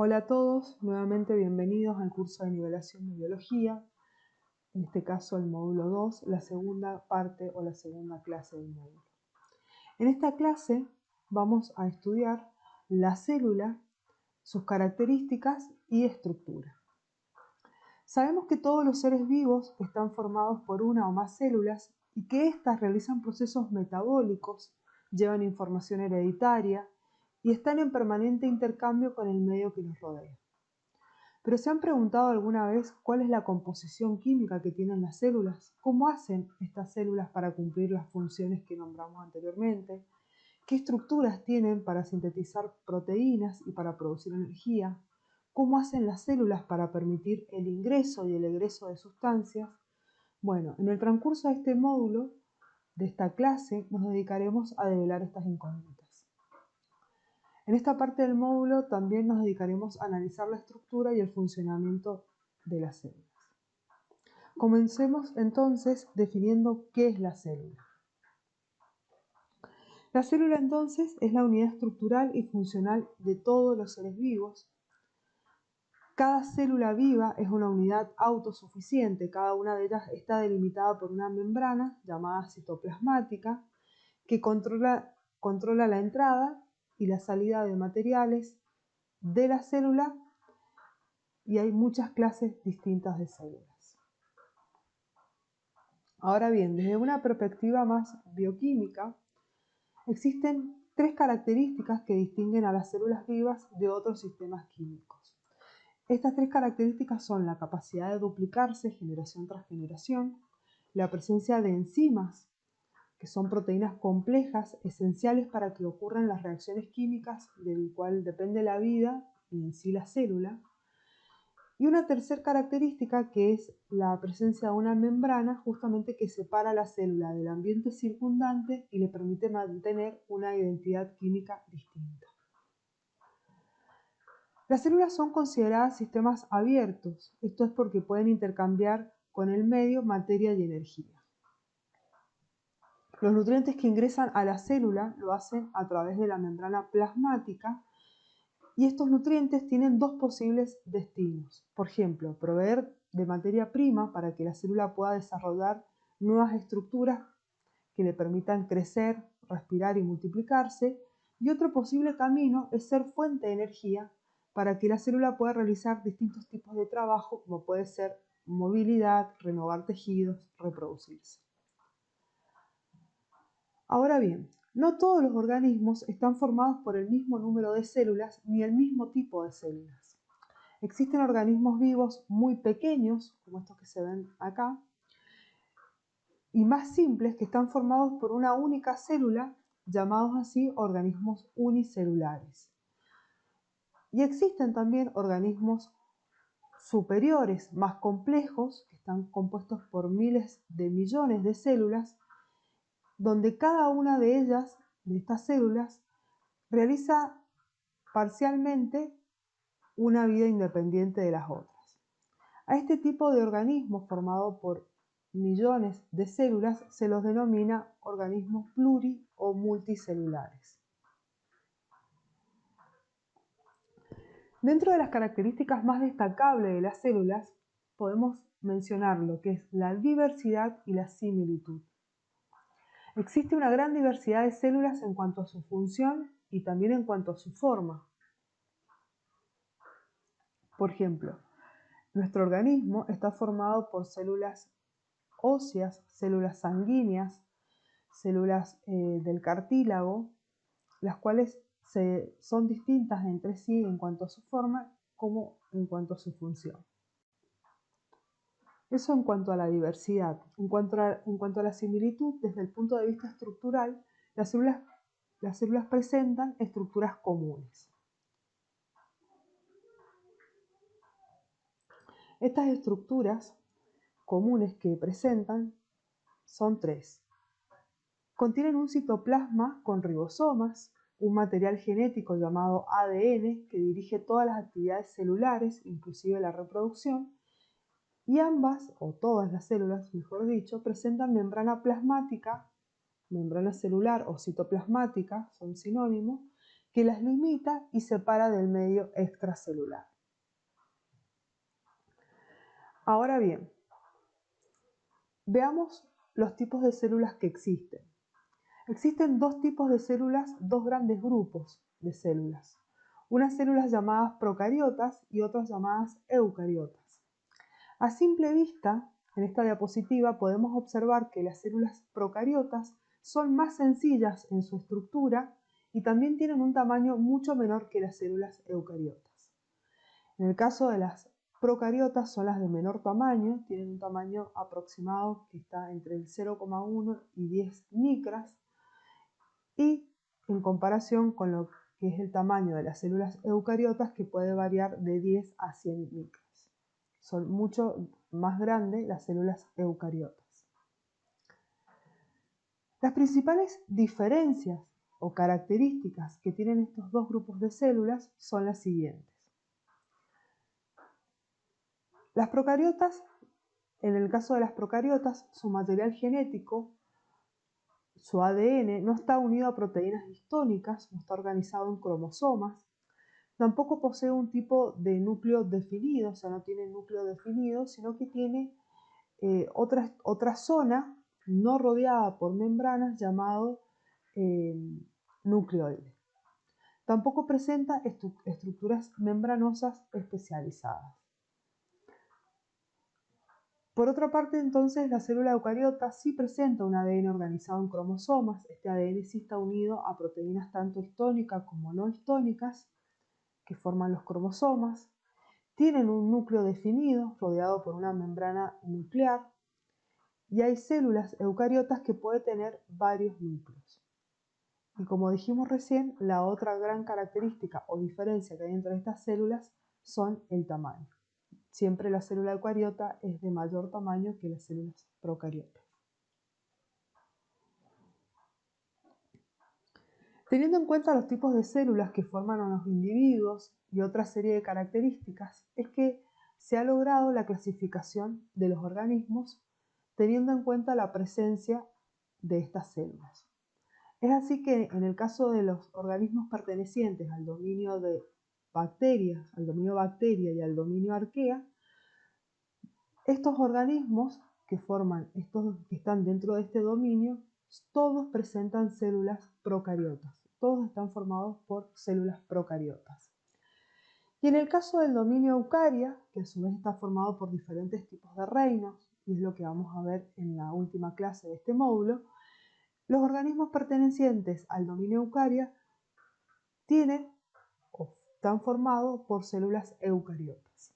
Hola a todos, nuevamente bienvenidos al curso de nivelación de biología, en este caso el módulo 2, la segunda parte o la segunda clase del módulo. En esta clase vamos a estudiar la célula, sus características y estructura. Sabemos que todos los seres vivos están formados por una o más células y que éstas realizan procesos metabólicos, llevan información hereditaria, y están en permanente intercambio con el medio que los rodea. Pero ¿se han preguntado alguna vez cuál es la composición química que tienen las células? ¿Cómo hacen estas células para cumplir las funciones que nombramos anteriormente? ¿Qué estructuras tienen para sintetizar proteínas y para producir energía? ¿Cómo hacen las células para permitir el ingreso y el egreso de sustancias? Bueno, en el transcurso de este módulo, de esta clase, nos dedicaremos a develar estas incógnitas. En esta parte del módulo también nos dedicaremos a analizar la estructura y el funcionamiento de las células. Comencemos entonces definiendo qué es la célula. La célula entonces es la unidad estructural y funcional de todos los seres vivos. Cada célula viva es una unidad autosuficiente, cada una de ellas está delimitada por una membrana llamada citoplasmática que controla, controla la entrada y la salida de materiales de la célula y hay muchas clases distintas de células. Ahora bien, desde una perspectiva más bioquímica, existen tres características que distinguen a las células vivas de otros sistemas químicos. Estas tres características son la capacidad de duplicarse generación tras generación, la presencia de enzimas que son proteínas complejas esenciales para que ocurran las reacciones químicas del cual depende la vida y en sí la célula. Y una tercera característica que es la presencia de una membrana justamente que separa la célula del ambiente circundante y le permite mantener una identidad química distinta. Las células son consideradas sistemas abiertos, esto es porque pueden intercambiar con el medio materia y energía. Los nutrientes que ingresan a la célula lo hacen a través de la membrana plasmática y estos nutrientes tienen dos posibles destinos. Por ejemplo, proveer de materia prima para que la célula pueda desarrollar nuevas estructuras que le permitan crecer, respirar y multiplicarse. Y otro posible camino es ser fuente de energía para que la célula pueda realizar distintos tipos de trabajo como puede ser movilidad, renovar tejidos, reproducirse. Ahora bien, no todos los organismos están formados por el mismo número de células ni el mismo tipo de células. Existen organismos vivos muy pequeños, como estos que se ven acá, y más simples que están formados por una única célula, llamados así organismos unicelulares. Y existen también organismos superiores, más complejos, que están compuestos por miles de millones de células, donde cada una de ellas, de estas células, realiza parcialmente una vida independiente de las otras. A este tipo de organismos formado por millones de células se los denomina organismos pluri o multicelulares. Dentro de las características más destacables de las células podemos mencionar lo que es la diversidad y la similitud. Existe una gran diversidad de células en cuanto a su función y también en cuanto a su forma. Por ejemplo, nuestro organismo está formado por células óseas, células sanguíneas, células eh, del cartílago, las cuales son distintas entre sí en cuanto a su forma como en cuanto a su función. Eso en cuanto a la diversidad. En cuanto a, la similitud, desde el punto de vista estructural, las células, las células presentan estructuras comunes. Estas estructuras comunes que presentan son tres. Contienen un citoplasma con ribosomas, un material genético llamado ADN que dirige todas las actividades celulares, inclusive la reproducción, y ambas, o todas las células, mejor dicho, presentan membrana plasmática, membrana celular o citoplasmática, son sinónimos, que las limita y separa del medio extracelular. Ahora bien, veamos los tipos de células que existen. Existen dos tipos de células, dos grandes grupos de células. Unas células llamadas procariotas y otras llamadas eucariotas. A simple vista, en esta diapositiva podemos observar que las células procariotas son más sencillas en su estructura y también tienen un tamaño mucho menor que las células eucariotas. En el caso de las Procariotas son las de menor tamaño, tienen un tamaño aproximado que está entre el 0,1 y 10 micras y en comparación con lo que es el tamaño de las células eucariotas que puede variar de 10 a 100 micras. Son mucho más grandes las células eucariotas. Las principales diferencias o características que tienen estos dos grupos de células son las siguientes. Las procariotas, en el caso de las procariotas, su material genético, su ADN, no está unido a proteínas histónicas, no está organizado en cromosomas, tampoco posee un tipo de núcleo definido, o sea, no tiene núcleo definido, sino que tiene eh, otra, zona no rodeada por membranas llamado eh, nucleoide. Tampoco presenta estructuras membranosas especializadas. Por otra parte, entonces, la célula eucariota sí presenta un ADN organizado en cromosomas. Este ADN sí está unido a proteínas tanto histónicas como no histónicas que forman los cromosomas. Tienen un núcleo definido, rodeado por una membrana nuclear. Y hay células eucariotas que pueden tener varios núcleos. Y como dijimos recién, la otra gran característica o diferencia que hay entre estas células son el tamaño. Siempre la célula eucariota es de mayor tamaño que las células procariotas. Teniendo en cuenta los tipos de células que forman a los individuos y otra serie de características, es que se ha logrado la clasificación de los organismos teniendo en cuenta la presencia de estas células. Es así que en el caso de los organismos pertenecientes al dominio de bacterias, al dominio bacteria y al dominio arquea, estos organismos que forman, estos que están dentro de este dominio, todos presentan células procariotas, todos están formados por células procariotas. Y en el caso del dominio eucaria, que a su vez está formado por diferentes tipos de reinos, y es lo que vamos a ver en la última clase de este módulo, los organismos pertenecientes al dominio eucaria tienen están formados por células eucariotas.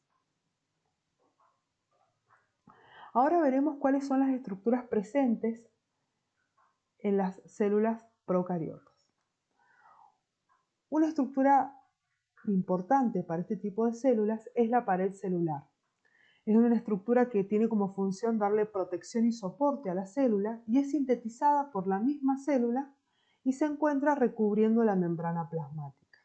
Ahora veremos cuáles son las estructuras presentes en las células procariotas. Una estructura importante para este tipo de células es la pared celular. Es una estructura que tiene como función darle protección y soporte a la célula y es sintetizada por la misma célula y se encuentra recubriendo la membrana plasmática.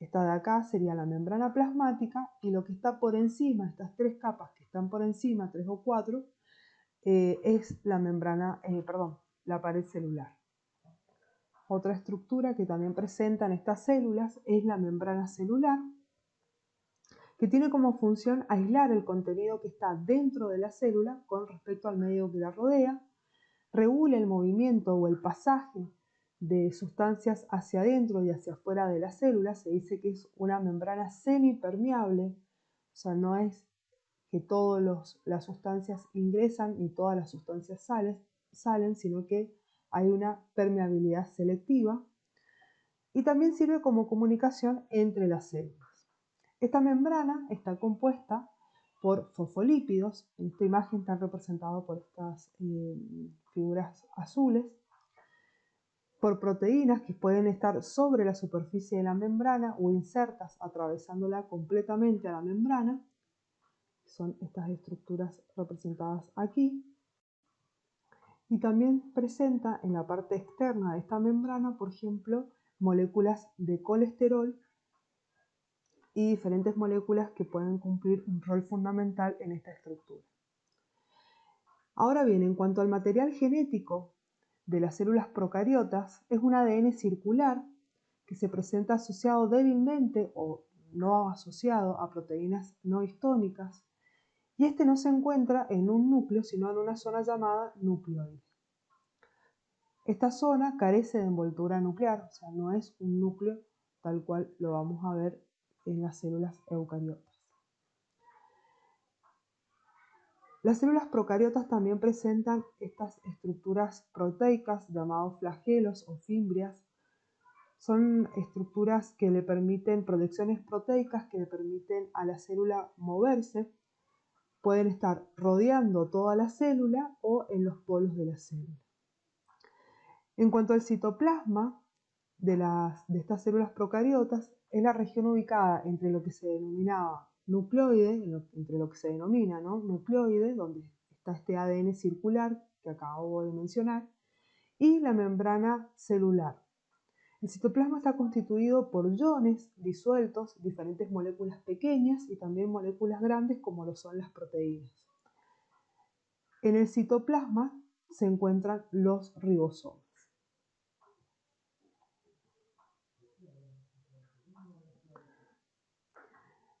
Esta de acá sería la membrana plasmática y lo que está por encima, estas tres capas que están por encima, tres o cuatro, eh, es la membrana, eh, perdón, la pared celular. Otra estructura que también presentan estas células es la membrana celular, que tiene como función aislar el contenido que está dentro de la célula con respecto al medio que la rodea, regula el movimiento o el pasaje de sustancias hacia adentro y hacia afuera de la célula, se dice que es una membrana semipermeable, o sea, no es que todas las sustancias ingresan y todas las sustancias salen, salen, sino que hay una permeabilidad selectiva y también sirve como comunicación entre las células. Esta membrana está compuesta por fosfolípidos, en esta imagen están representados por estas eh, figuras azules, por proteínas que pueden estar sobre la superficie de la membrana o insertas atravesándola completamente a la membrana. Son estas estructuras representadas aquí. Y también presenta en la parte externa de esta membrana, por ejemplo, moléculas de colesterol y diferentes moléculas que pueden cumplir un rol fundamental en esta estructura. Ahora bien, en cuanto al material genético de las células procariotas es un ADN circular que se presenta asociado débilmente o no asociado a proteínas no histónicas, y este no se encuentra en un núcleo, sino en una zona llamada nucleoide. Esta zona carece de envoltura nuclear, o sea, no es un núcleo tal cual lo vamos a ver en las células eucariotas. Las células procariotas también presentan estas estructuras proteicas llamadas flagelos o fimbrias. Son estructuras que le permiten, proyecciones proteicas que le permiten a la célula moverse. Pueden estar rodeando toda la célula o en los polos de la célula. En cuanto al citoplasma de, las, de estas células procariotas, es la región ubicada entre lo que se denominaba nucleoide, entre lo que se denomina ¿no? nucleoide, donde está este ADN circular que acabo de mencionar, y la membrana celular. El citoplasma está constituido por iones disueltos, diferentes moléculas pequeñas y también moléculas grandes como lo son las proteínas. En el citoplasma se encuentran los ribosomas.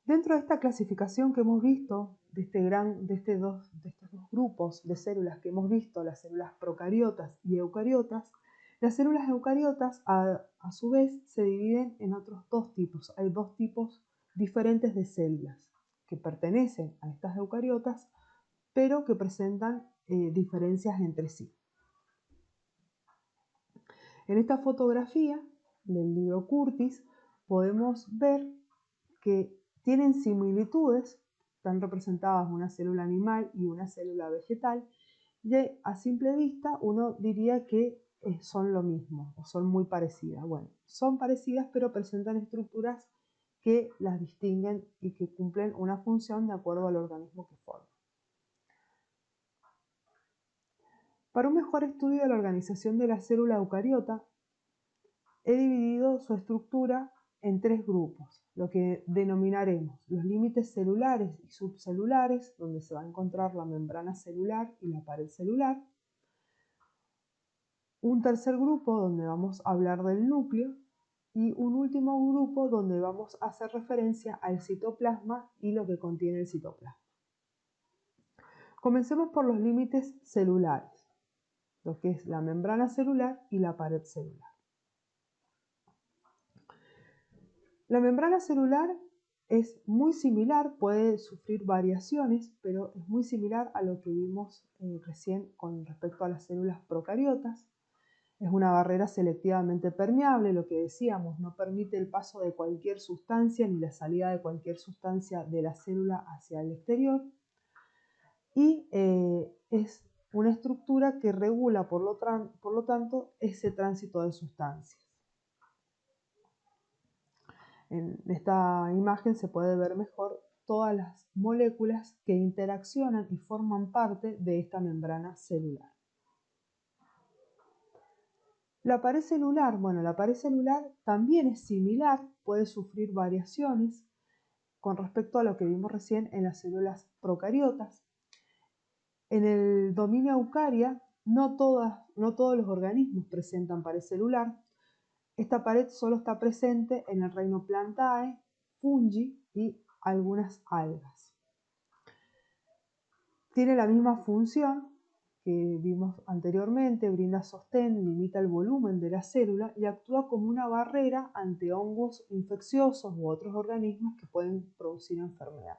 Dentro de esta clasificación que hemos visto, de, este gran, de, este estos dos grupos de células que hemos visto, las células procariotas y eucariotas, las células eucariotas a, su vez se dividen en otros dos tipos. Hay dos tipos diferentes de células que pertenecen a estas eucariotas, pero que presentan eh, diferencias entre sí. En esta fotografía del libro Curtis podemos ver que tienen similitudes, están representadas una célula animal y una célula vegetal, y a simple vista uno diría que son lo mismo o son muy parecidas. Bueno, son parecidas pero presentan estructuras que las distinguen y que cumplen una función de acuerdo al organismo que forman. Para un mejor estudio de la organización de la célula eucariota, he dividido su estructura en tres grupos, lo que denominaremos los límites celulares y subcelulares, donde se va a encontrar la membrana celular y la pared celular. Un tercer grupo donde vamos a hablar del núcleo y un último grupo donde vamos a hacer referencia al citoplasma y lo que contiene el citoplasma. Comencemos por los límites celulares, lo que es la membrana celular y la pared celular. La membrana celular es muy similar, puede sufrir variaciones, pero es muy similar a lo que vimos eh, recién con respecto a las células procariotas. Es una barrera selectivamente permeable, lo que decíamos, no permite el paso de cualquier sustancia ni la salida de cualquier sustancia de la célula hacia el exterior. Y eh, es una estructura que regula, por lo, por lo tanto, ese tránsito de sustancias. En esta imagen se puede ver mejor todas las moléculas que interaccionan y forman parte de esta membrana celular. La pared celular, bueno, la pared celular también es similar, puede sufrir variaciones con respecto a lo que vimos recién en las células procariotas. En el dominio eucaria, no, no todos los organismos presentan pared celular, esta pared solo está presente en el reino Plantae, fungi y algunas algas. Tiene la misma función que vimos anteriormente, brinda sostén, limita el volumen de la célula y actúa como una barrera ante hongos infecciosos u otros organismos que pueden producir enfermedad.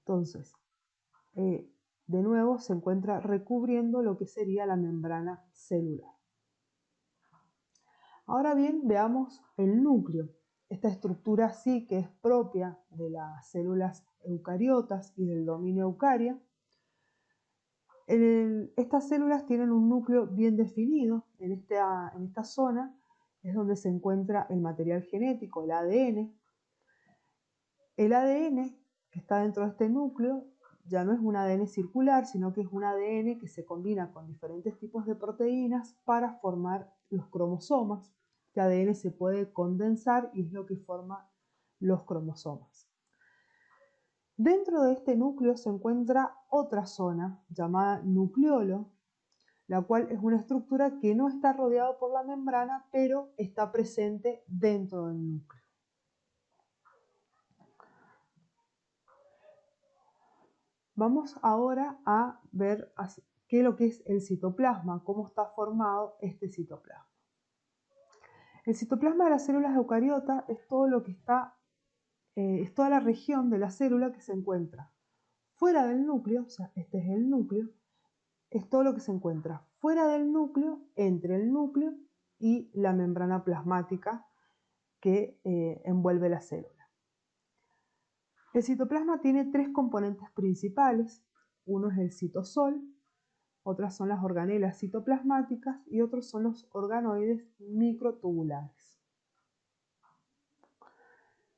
Entonces, eh, de nuevo se encuentra recubriendo lo que sería la membrana celular. Ahora bien, veamos el núcleo. Esta estructura sí que es propia de las células eucariotas y del dominio eucaria. Estas células tienen un núcleo bien definido. En esta, en esta zona es donde se encuentra el material genético, el ADN. El ADN que está dentro de este núcleo ya no es un ADN circular, sino que es un ADN que se combina con diferentes tipos de proteínas para formar los cromosomas. Este ADN se puede condensar y es lo que forma los cromosomas. Dentro de este núcleo se encuentra otra zona llamada nucleolo, la cual es una estructura que no está rodeada por la membrana, pero está presente dentro del núcleo. Vamos ahora a ver qué es lo que es el citoplasma, cómo está formado este citoplasma. El citoplasma de las células eucariotas es todo lo que está, eh, es toda la región de la célula que se encuentra fuera del núcleo, o sea, este es el núcleo, es todo lo que se encuentra fuera del núcleo, entre el núcleo y la membrana plasmática que eh, envuelve la célula. El citoplasma tiene tres componentes principales. Uno es el citosol, otras son las organelas citoplasmáticas y otros son los organoides microtubulares.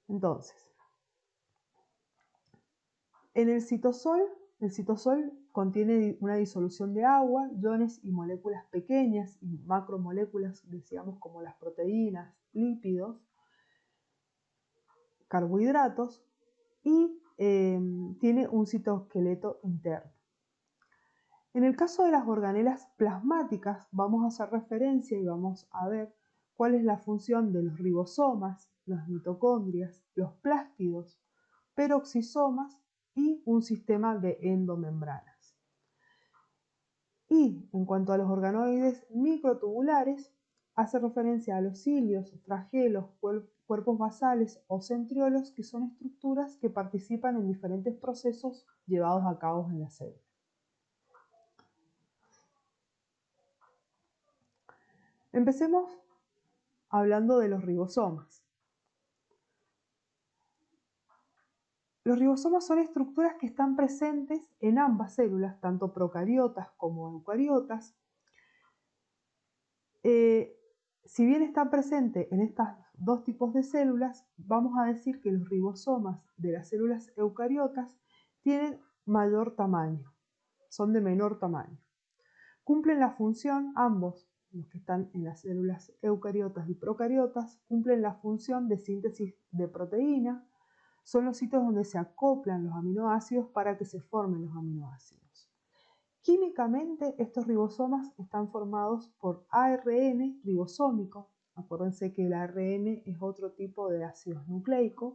Entonces, en el citosol, el citosol contiene una disolución de agua, iones y moléculas pequeñas y macromoléculas, decíamos como las proteínas, lípidos, carbohidratos y em, tiene un citoesqueleto interno. En el caso de las organelas plasmáticas vamos a hacer referencia y vamos a ver cuál es la función de los ribosomas, las mitocondrias, los plástidos, peroxisomas y un sistema de endomembranas. Y en cuanto a los organoides microtubulares, hace referencia a los cilios, flagelos, cuerpos basales o centriolos, que son estructuras que participan en diferentes procesos llevados a cabo en la célula. Empecemos hablando de los ribosomas. Los ribosomas son estructuras que están presentes en ambas células, tanto procariotas como eucariotas. Eh, si bien están presentes en estos dos tipos de células, vamos a decir que los ribosomas de las células eucariotas tienen mayor tamaño, son de menor tamaño. Cumplen la función, ambos, los que están en las células eucariotas y procariotas, cumplen la función de síntesis de proteína, son los sitios donde se acoplan los aminoácidos para que se formen los aminoácidos. Químicamente, estos ribosomas están formados por ARN ribosómico. Acuérdense que el ARN es otro tipo de ácidos nucleicos.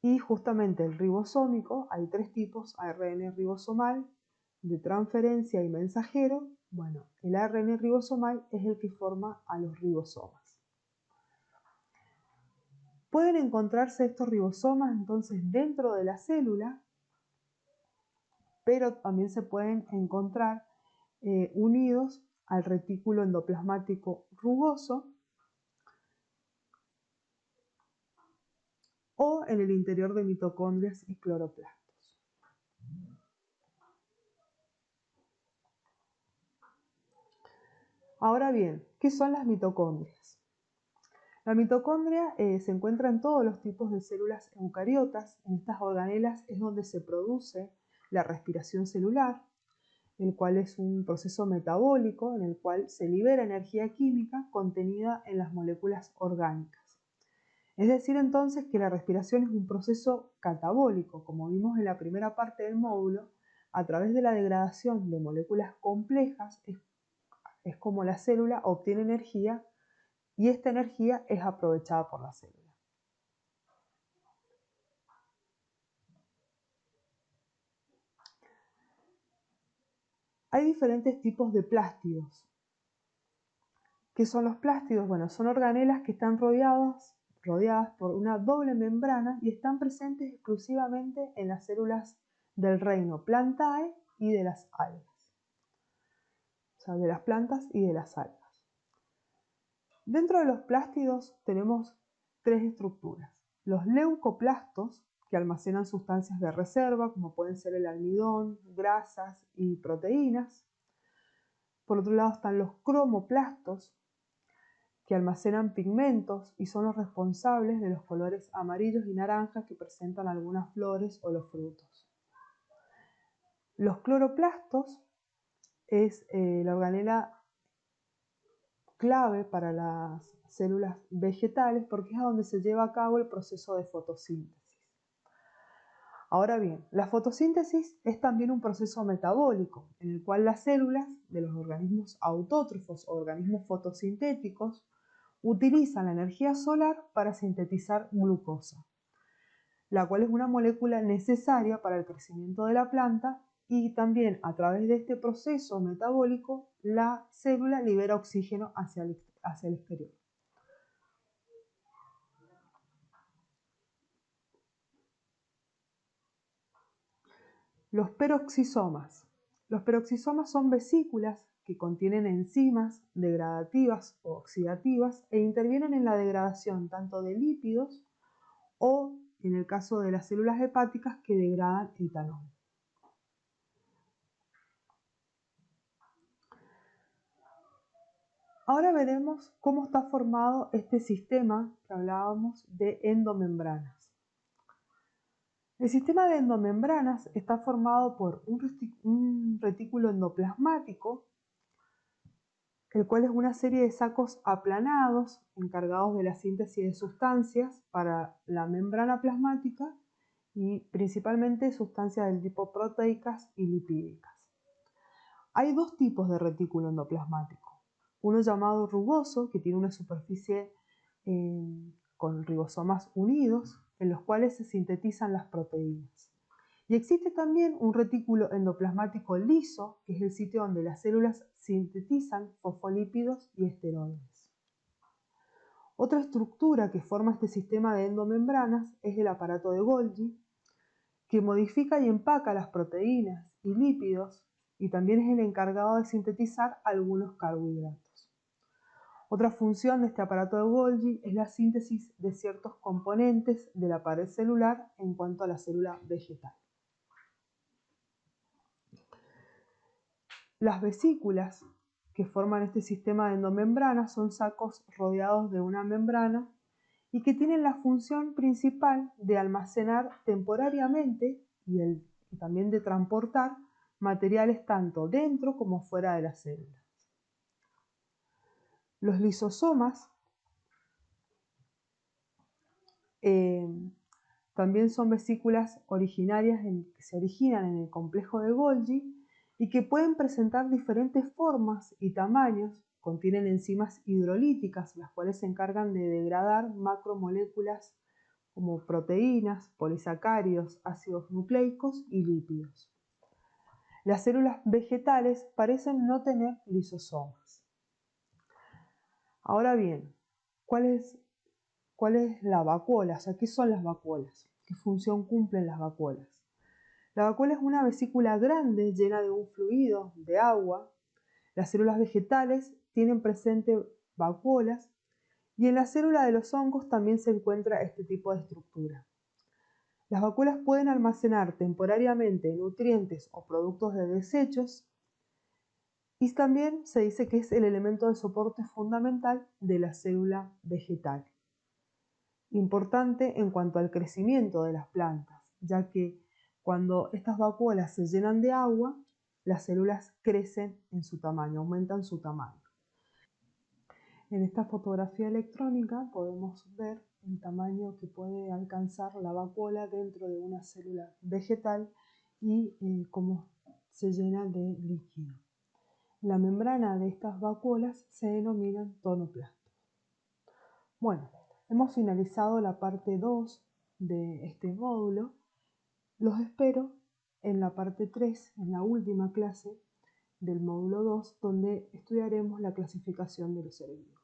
Y justamente el ribosómico, hay tres tipos, ARN ribosomal, de transferencia y mensajero. Bueno, el ARN ribosomal es el que forma a los ribosomas. Pueden encontrarse estos ribosomas entonces dentro de la célula, pero también se pueden encontrar eh, unidos al retículo endoplasmático rugoso o en el interior de mitocondrias y cloroplastos. Ahora bien, ¿qué son las mitocondrias? La mitocondria eh, se encuentra en todos los tipos de células eucariotas. En estas organelas es donde se produce la respiración celular, el cual es un proceso metabólico en el cual se libera energía química contenida en las moléculas orgánicas. Es decir, entonces que la respiración es un proceso catabólico, como vimos en la primera parte del módulo, a través de la degradación de moléculas complejas es, es como la célula obtiene energía y esta energía es aprovechada por la célula. Hay diferentes tipos de plástidos. ¿Qué son los plástidos? Bueno, son organelas que están rodeadas, rodeadas por una doble membrana y están presentes exclusivamente en las células del reino Plantae y de las algas. O sea, de las plantas y de las algas. Dentro de los plástidos tenemos tres estructuras. Los leucoplastos, que almacenan sustancias de reserva, como pueden ser el almidón, grasas y proteínas. Por otro lado están los cromoplastos, que almacenan pigmentos y son los responsables de los colores amarillos y naranjas que presentan algunas flores o los frutos. Los cloroplastos es eh, la organela clave para las células vegetales porque es a donde se lleva a cabo el proceso de fotosíntesis. Ahora bien, la fotosíntesis es también un proceso metabólico en el cual las células de los organismos autótrofos o organismos fotosintéticos utilizan la energía solar para sintetizar glucosa, la cual es una molécula necesaria para el crecimiento de la planta y también a través de este proceso metabólico la célula libera oxígeno hacia el, exterior. Los peroxisomas. Los peroxisomas son vesículas que contienen enzimas degradativas o oxidativas e intervienen en la degradación tanto de lípidos o, en el caso de las células hepáticas, que degradan etanol. Ahora veremos cómo está formado este sistema que hablábamos de endomembranas. El sistema de endomembranas está formado por un retículo endoplasmático, el cual es una serie de sacos aplanados encargados de la síntesis de sustancias para la membrana plasmática y principalmente sustancias del tipo proteicas y lipídicas. Hay dos tipos de retículo endoplasmático. Uno llamado rugoso, que tiene una superficie eh, con ribosomas unidos, en los cuales se sintetizan las proteínas. Y existe también un retículo endoplasmático liso, que es el sitio donde las células sintetizan fosfolípidos y esteroides. Otra estructura que forma este sistema de endomembranas es el aparato de Golgi, que modifica y empaca las proteínas y lípidos y también es el encargado de sintetizar algunos carbohidratos. Otra función de este aparato de Golgi es la síntesis de ciertos componentes de la pared celular en cuanto a la célula vegetal. Las vesículas que forman este sistema de endomembrana son sacos rodeados de una membrana y que tienen la función principal de almacenar temporariamente y, y también de transportar materiales tanto dentro como fuera de la célula. Los lisosomas eh, también son vesículas originarias que se originan en el complejo de Golgi y que pueden presentar diferentes formas y tamaños. Contienen enzimas hidrolíticas, las cuales se encargan de degradar macromoléculas como proteínas, polisacáridos, ácidos nucleicos y lípidos. Las células vegetales parecen no tener lisosomas. Ahora bien, ¿cuál es, cuál es la vacuola? O sea, ¿qué son las vacuolas? ¿Qué función cumplen las vacuolas? La vacuola es una vesícula grande llena de un fluido, de agua. Las células vegetales tienen presente vacuolas y en la célula de los hongos también se encuentra este tipo de estructura. Las vacuolas pueden almacenar temporariamente nutrientes o productos de desechos y también se dice que es el elemento de soporte fundamental de la célula vegetal. Importante en cuanto al crecimiento de las plantas, ya que cuando estas vacuolas se llenan de agua, las células crecen en su tamaño, aumentan su tamaño. En esta fotografía electrónica podemos ver el tamaño que puede alcanzar la vacuola dentro de una célula vegetal y eh, cómo se llena de líquido. La membrana de estas vacuolas se denomina tonoplastos. Bueno, hemos finalizado la parte 2 de este módulo. Los espero en la parte 3, en la última clase del módulo 2, donde estudiaremos la clasificación de los seres vivos.